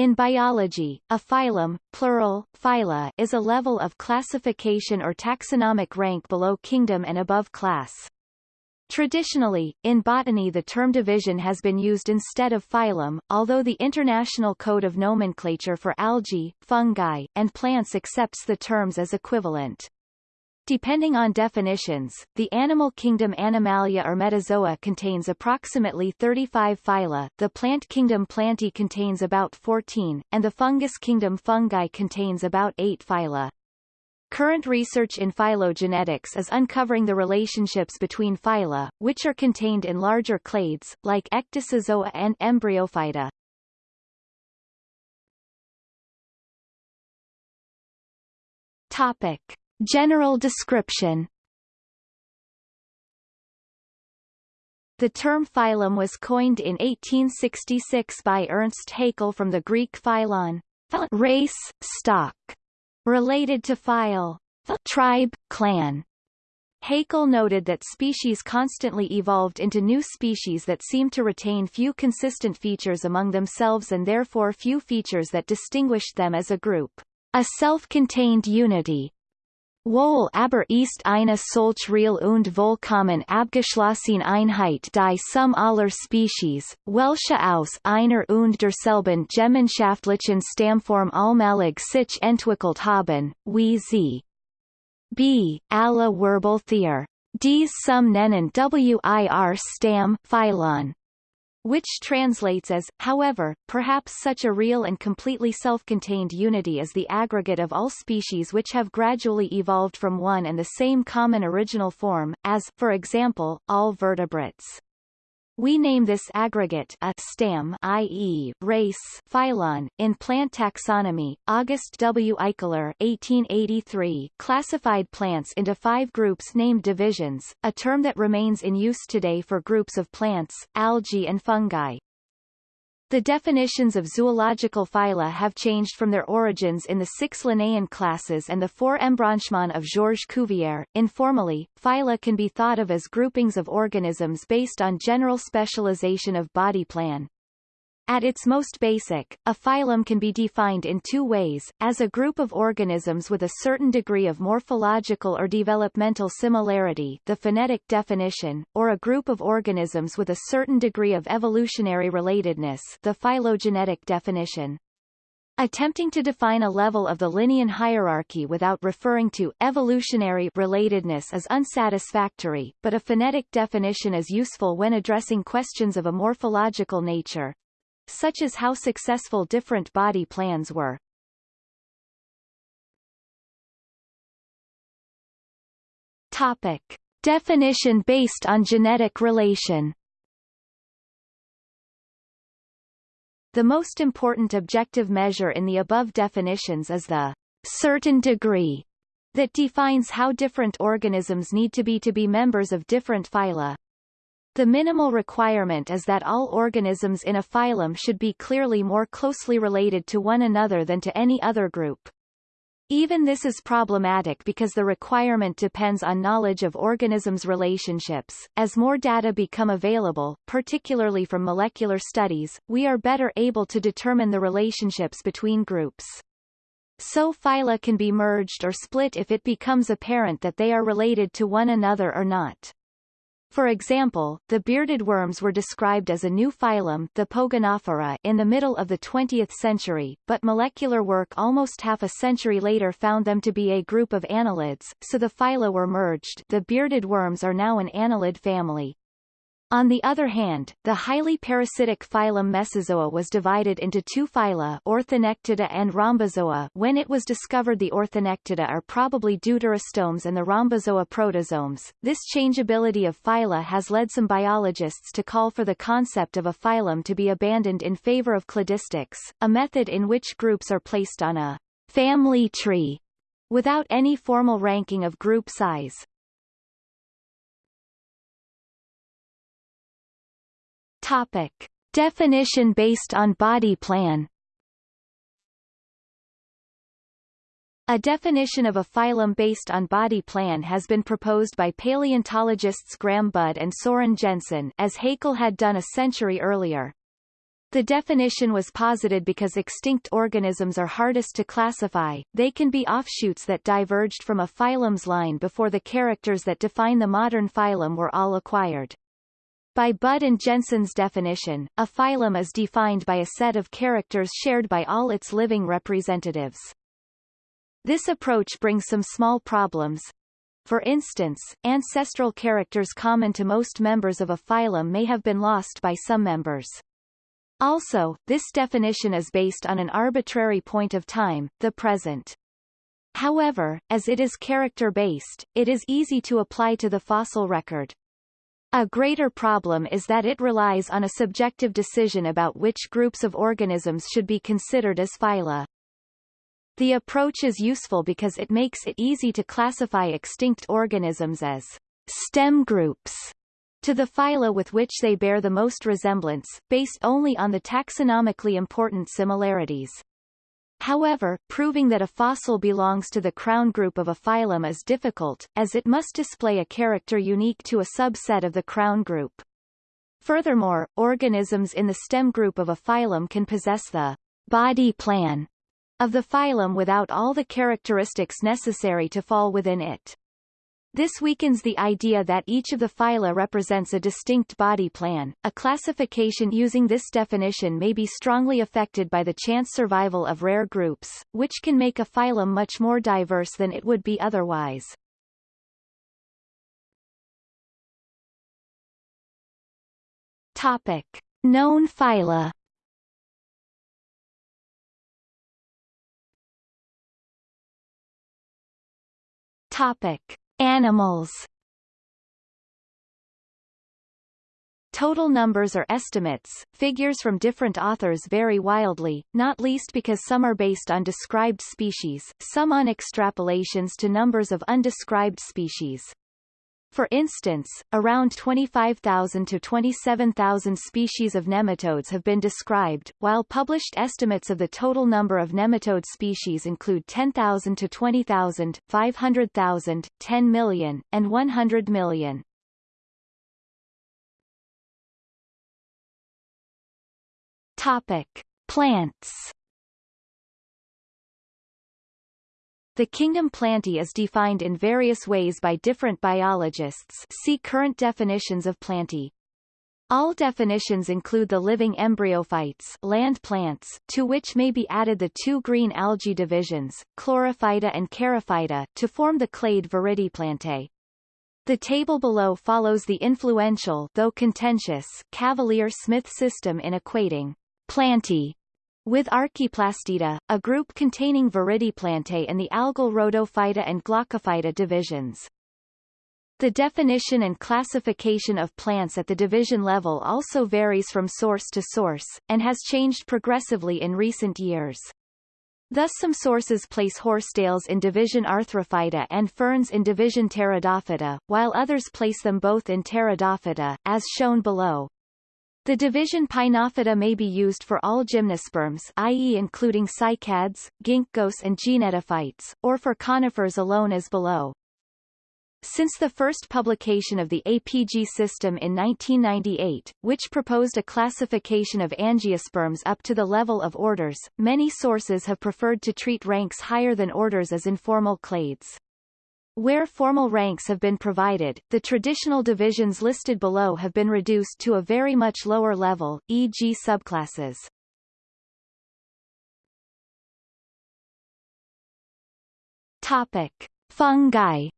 In biology, a phylum, plural, phyla, is a level of classification or taxonomic rank below kingdom and above class. Traditionally, in botany the term division has been used instead of phylum, although the International Code of Nomenclature for Algae, Fungi, and Plants accepts the terms as equivalent. Depending on definitions, the animal kingdom Animalia or Metazoa contains approximately 35 phyla, the plant kingdom Plantae contains about 14, and the fungus kingdom Fungi contains about 8 phyla. Current research in phylogenetics is uncovering the relationships between phyla, which are contained in larger clades, like Ecdysozoa and Embryophyta. Topic. General description The term phylum was coined in 1866 by Ernst Haeckel from the Greek phylon, race, stock, related to phyle, tribe, clan. Haeckel noted that species constantly evolved into new species that seemed to retain few consistent features among themselves and therefore few features that distinguished them as a group. A self-contained unity, Wohl aber ist eine solch real und vollkommen abgeschlossene Einheit die Summe aller Species, welche aus einer und derselben gemeinschaftlichen Stammform allmählich sich entwickelt haben, wie sie b. alle Wirbeltiere. Dies some nennen wir Stamm Phylon which translates as, however, perhaps such a real and completely self-contained unity is the aggregate of all species which have gradually evolved from one and the same common original form, as, for example, all vertebrates. We name this aggregate a Stamm i.e., race phylon. In plant taxonomy, August W. Eichler 1883 classified plants into five groups named divisions, a term that remains in use today for groups of plants, algae and fungi. The definitions of zoological phyla have changed from their origins in the six Linnaean classes and the four embranchements of Georges Cuvier. Informally, phyla can be thought of as groupings of organisms based on general specialization of body plan. At its most basic, a phylum can be defined in two ways, as a group of organisms with a certain degree of morphological or developmental similarity the phenetic definition, or a group of organisms with a certain degree of evolutionary relatedness the phylogenetic definition. Attempting to define a level of the Linnaean hierarchy without referring to evolutionary relatedness is unsatisfactory, but a phenetic definition is useful when addressing questions of a morphological nature, such as how successful different body plans were. Topic. Definition based on genetic relation The most important objective measure in the above definitions is the certain degree that defines how different organisms need to be to be members of different phyla. The minimal requirement is that all organisms in a phylum should be clearly more closely related to one another than to any other group. Even this is problematic because the requirement depends on knowledge of organisms' relationships. As more data become available, particularly from molecular studies, we are better able to determine the relationships between groups. So phyla can be merged or split if it becomes apparent that they are related to one another or not. For example, the bearded worms were described as a new phylum the Pogonophora in the middle of the 20th century, but molecular work almost half a century later found them to be a group of annelids, so the phyla were merged the bearded worms are now an annelid family. On the other hand, the highly parasitic phylum Mesozoa was divided into two phyla Orthonectida and Rhombozoa when it was discovered the Orthonectida are probably deuterostomes and the Rhombozoa protostomes. This changeability of phyla has led some biologists to call for the concept of a phylum to be abandoned in favor of cladistics, a method in which groups are placed on a family tree without any formal ranking of group size. Topic. Definition based on body plan A definition of a phylum based on body plan has been proposed by paleontologists Graham Budd and Soren Jensen as Haeckel had done a century earlier. The definition was posited because extinct organisms are hardest to classify, they can be offshoots that diverged from a phylum's line before the characters that define the modern phylum were all acquired. By Budd and Jensen's definition, a phylum is defined by a set of characters shared by all its living representatives. This approach brings some small problems. For instance, ancestral characters common to most members of a phylum may have been lost by some members. Also, this definition is based on an arbitrary point of time, the present. However, as it is character-based, it is easy to apply to the fossil record. A greater problem is that it relies on a subjective decision about which groups of organisms should be considered as phyla. The approach is useful because it makes it easy to classify extinct organisms as stem groups to the phyla with which they bear the most resemblance, based only on the taxonomically important similarities. However, proving that a fossil belongs to the crown group of a phylum is difficult, as it must display a character unique to a subset of the crown group. Furthermore, organisms in the stem group of a phylum can possess the body plan of the phylum without all the characteristics necessary to fall within it. This weakens the idea that each of the phyla represents a distinct body plan. A classification using this definition may be strongly affected by the chance survival of rare groups, which can make a phylum much more diverse than it would be otherwise. Topic: Known phyla. Topic: Animals Total numbers are estimates, figures from different authors vary wildly, not least because some are based on described species, some on extrapolations to numbers of undescribed species. For instance, around 25,000 to 27,000 species of nematodes have been described, while published estimates of the total number of nematode species include 10,000 to 20,000, 500,000, 10 million, and 100 million. Topic: Plants The kingdom Plantae is defined in various ways by different biologists see current definitions of Plantae. All definitions include the living embryophytes land plants, to which may be added the two green algae divisions, Chlorophyta and Charophyta, to form the clade Viridiplantae. The table below follows the influential though contentious Cavalier-Smith system in equating Plantae with Archaeplastida, a group containing Viridiplantae and the algal Rhodophyta and Glaucophyta divisions. The definition and classification of plants at the division level also varies from source to source, and has changed progressively in recent years. Thus some sources place horsetails in division Arthrophyta and ferns in division Pteridophyta, while others place them both in Pteridophyta, as shown below. The division Pinophyta may be used for all gymnosperms i.e. including cycads, ginkgos and gnetophytes, or for conifers alone as below. Since the first publication of the APG system in 1998, which proposed a classification of angiosperms up to the level of orders, many sources have preferred to treat ranks higher than orders as informal clades. Where formal ranks have been provided, the traditional divisions listed below have been reduced to a very much lower level, e.g. subclasses. Topic. Fungi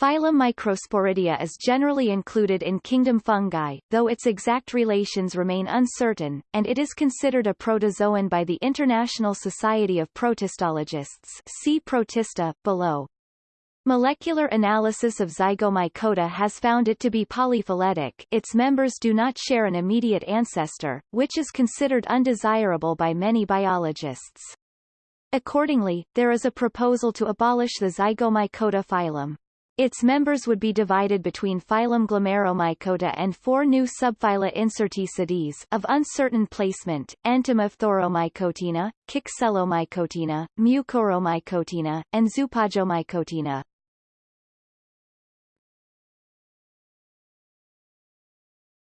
Phylum Microsporidia is generally included in kingdom fungi, though its exact relations remain uncertain, and it is considered a protozoan by the International Society of Protistologists see Protista, below. Molecular analysis of Zygomycota has found it to be polyphyletic its members do not share an immediate ancestor, which is considered undesirable by many biologists. Accordingly, there is a proposal to abolish the Zygomycota phylum. Its members would be divided between phylum Glomeromycota and four new subphyla Incertae sedis of uncertain placement, Entomophthoromycotina, Kickxellomycotina, Mucoromycotina, and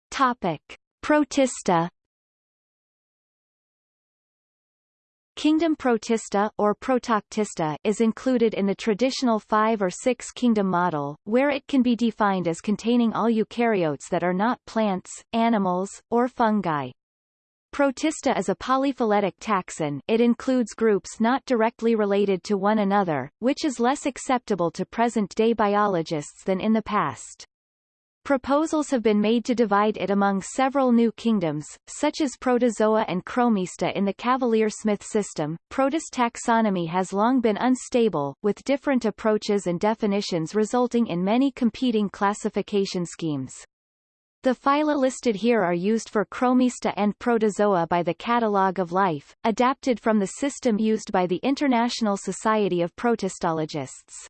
Topic. Protista Kingdom Protista or Protoctista is included in the traditional five or six kingdom model, where it can be defined as containing all eukaryotes that are not plants, animals, or fungi. Protista is a polyphyletic taxon it includes groups not directly related to one another, which is less acceptable to present-day biologists than in the past. Proposals have been made to divide it among several new kingdoms, such as Protozoa and Chromista in the Cavalier-Smith system. Protist taxonomy has long been unstable, with different approaches and definitions resulting in many competing classification schemes. The phyla listed here are used for Chromista and Protozoa by the Catalogue of Life, adapted from the system used by the International Society of Protistologists.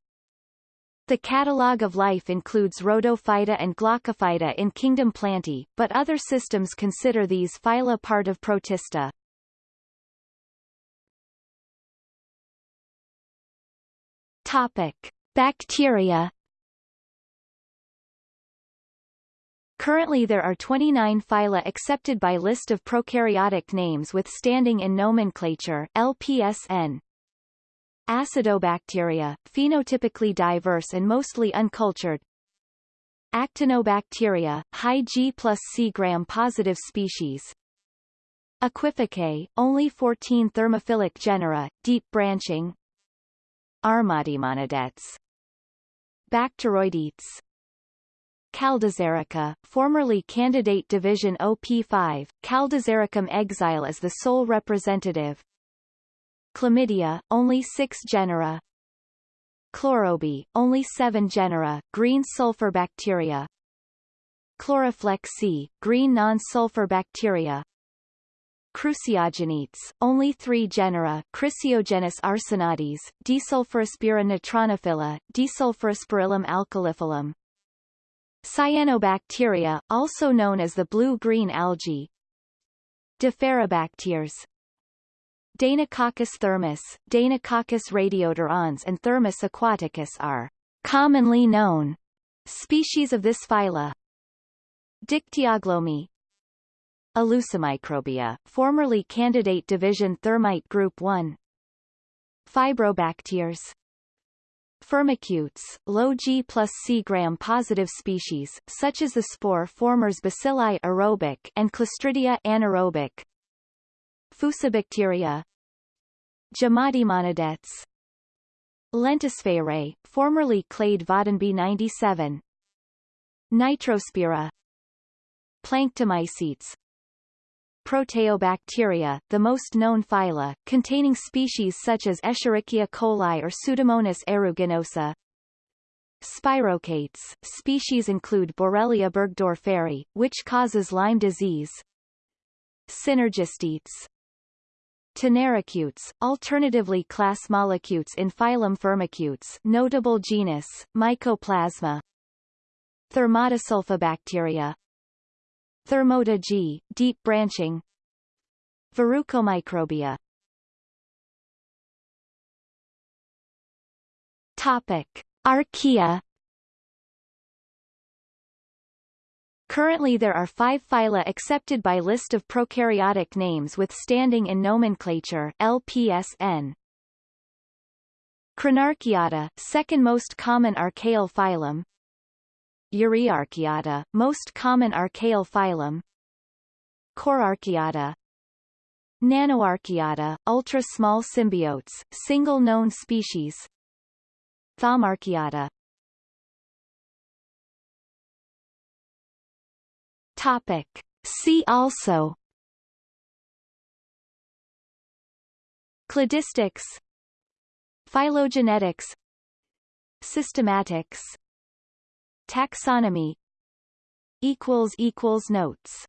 The catalogue of life includes Rhodophyta and Glaucophyta in kingdom Plantae, but other systems consider these phyla part of Protista. Topic: Bacteria. Currently there are 29 phyla accepted by list of prokaryotic names with standing in nomenclature LPSN. Acidobacteria, phenotypically diverse and mostly uncultured. Actinobacteria, high G plus C gram-positive species. Aquificae, only 14 thermophilic genera, deep branching. Armatimonadetes. Bacteroidetes. Caldiserica, formerly candidate division OP5, Caldisericum exile as the sole representative. Chlamydia, only 6 genera. Chlorobi, only 7 genera, green sulfur bacteria. Chloroflex C, green non-sulfur bacteria. Chrysiogenetes, only 3 genera, Chrysiogenes arsenatis, Desulfurispira natronophila, Desulfurispirillum alkaliphilum. Cyanobacteria, also known as the blue-green algae. Deferribacteres, Deinococcus thermus, Deinococcus radiodurans and Thermus aquaticus are commonly known species of this phyla. Dictyoglomi Elusimicrobia, formerly candidate division Termite group 1 Fibrobacteres Firmicutes, low G plus C gram-positive species, such as the spore formers Bacilli aerobic and Clostridia anaerobic, Fusobacteria Gemmatimonadetes Lentispherae, formerly clade Voddenby 97 Nitrospira. Planctomycetes. Proteobacteria, the most known phyla, containing species such as Escherichia coli or Pseudomonas aeruginosa. Spirochaetes, species include Borrelia burgdorferi, which causes Lyme disease. Synergistetes, Tenericutes, alternatively class Mollicutes in phylum Firmicutes notable genus, Mycoplasma. Thermodesulfobacteria Thermota G, deep branching. Verrucomicrobia. Topic. Archaea Currently there are five phyla accepted by list of prokaryotic names with standing in nomenclature LPSN. Crenarchaeota, second most common archaeal phylum. Euryarchaeota, most common archaeal phylum. Korarchaeota. Nanoarchaeota, ultra-small symbiotes, single known species. Thaumarchaeota, Topic. See also. Cladistics. Phylogenetics. Systematics. Taxonomy. Notes